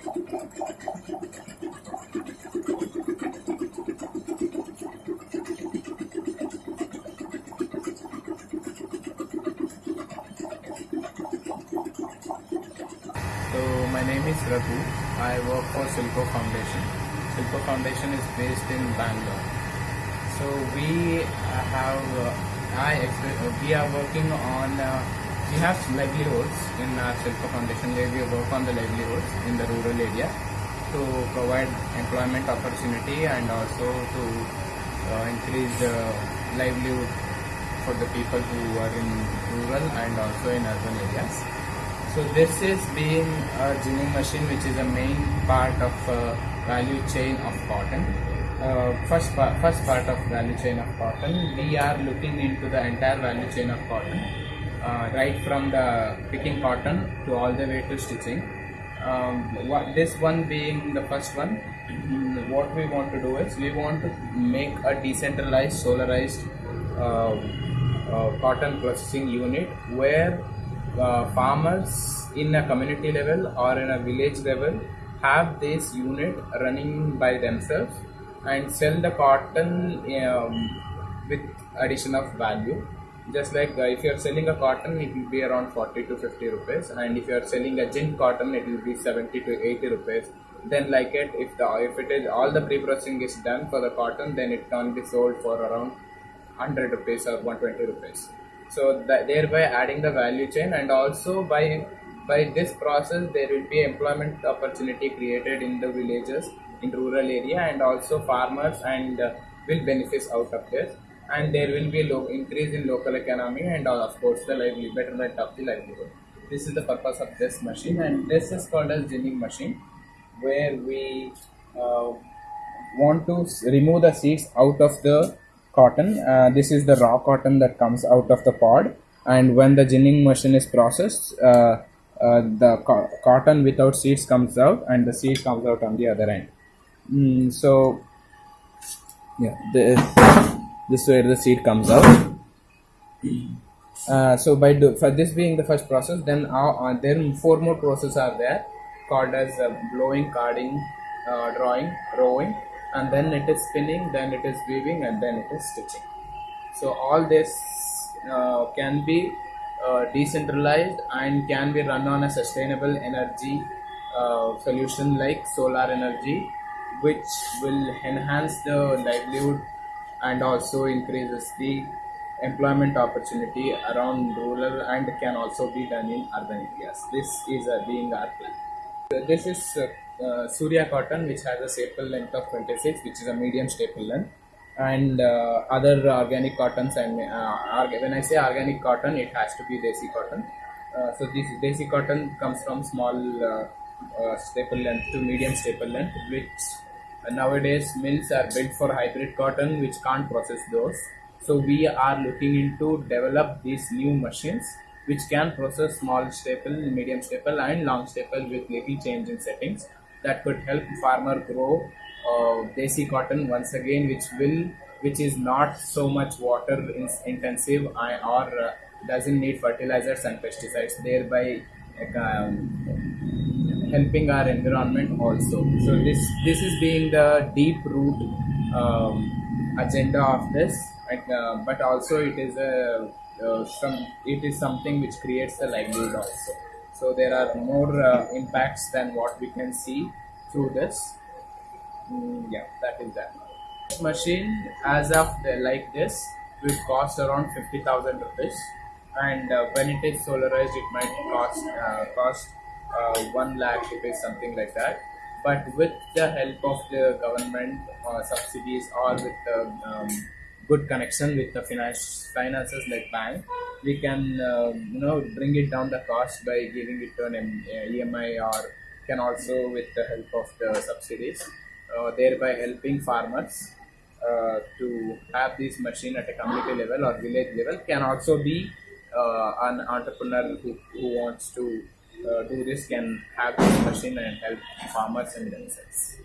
my name is Raghu. I work for Selco Foundation. Selco Foundation is based in Bangalore. So we have, uh, I we are working on, uh, we have livelihoods in our Selco Foundation where we work on the livelihoods in the rural area to provide employment opportunity and also to uh, increase the livelihood for the people who are in rural and also in urban areas. So this is being a ginning machine which is a main part of uh, value chain of cotton. Uh, first, pa- first part of value chain of cotton, we are looking into the entire value chain of cotton, uh, right from the picking cotton to all the way to stitching. Um, what, this one being the first one, mm, what we want to do is we want to make a decentralized, solarized uh, uh, cotton processing unit where uh, farmers in a community level or in a village level have this unit running by themselves and sell the cotton um, with addition of value just like uh, if you are selling a cotton it will be around 40 to 50 rupees. And if you are selling a gin cotton it will be 70 to 80 rupees. Then like it if the if it is all the pre-processing is done for the cotton then it can be sold for around 100 rupees or 120 rupees. So that thereby adding the value chain. And also by by this process there will be employment opportunity created in the villages in rural area. And also farmers and uh, will benefit out of this and there will be a low increase in local economy and uh, of course the lively betterment of the livelihood this is the purpose of this machine and this is called as ginning machine where we uh, want to remove the seeds out of the cotton. Uh, this is the raw cotton that comes out of the pod, and when the ginning machine is processed, uh, uh, the co- cotton without seeds comes out, and the seed comes out on the other end. Mm, so, yeah, the, this is where the seed comes out. Uh, so by do, for this being the first process, then uh, uh, then four more processes are there called as uh, blowing, carding, uh, drawing, roving, and then it is spinning, then it is weaving, and then it is stitching. So all this can be decentralized and can be run on a sustainable energy uh, solution like solar energy, which will enhance the livelihood and also increases the employment opportunity around rural and can also be done in urban areas. This is uh, being our plan. This is uh, uh, Surya cotton, which has a staple length of 26, which is a medium staple length, and uh, other organic cottons. And uh, when I say organic cotton, it has to be desi cotton. Uh, so this desi cotton comes from small uh, staple length to medium staple length, which nowadays mills are built for hybrid cotton, which can't process those. So we are looking into develop these new machines which can process small staple, medium staple, and long staple with little change in settings that could help farmer grow uh, desi cotton once again, which will which is not so much water in- intensive or uh, doesn't need fertilizers and pesticides, thereby um, helping our environment also. So this this is being the deep root um, agenda of this, uh, but also it is a uh, some it is something which creates the livelihood also. So there are more uh, impacts than what we can see through this. Mm, yeah, that is that. Machine as of the, like this will cost around fifty thousand rupees, and uh, when it is solarized, it might cost uh, cost uh, 1 lakh rupees, something like that. But with the help of the government uh, subsidies or with the um, good connection with the finance finances like bank, we can um, you know bring it down the cost by giving it to an EMI or can also with the help of the subsidies, uh, thereby helping farmers uh, to have this machine at a community level or village level can also be uh, an entrepreneur who, who wants to uh, tourists can have this machine and help farmers and themselves.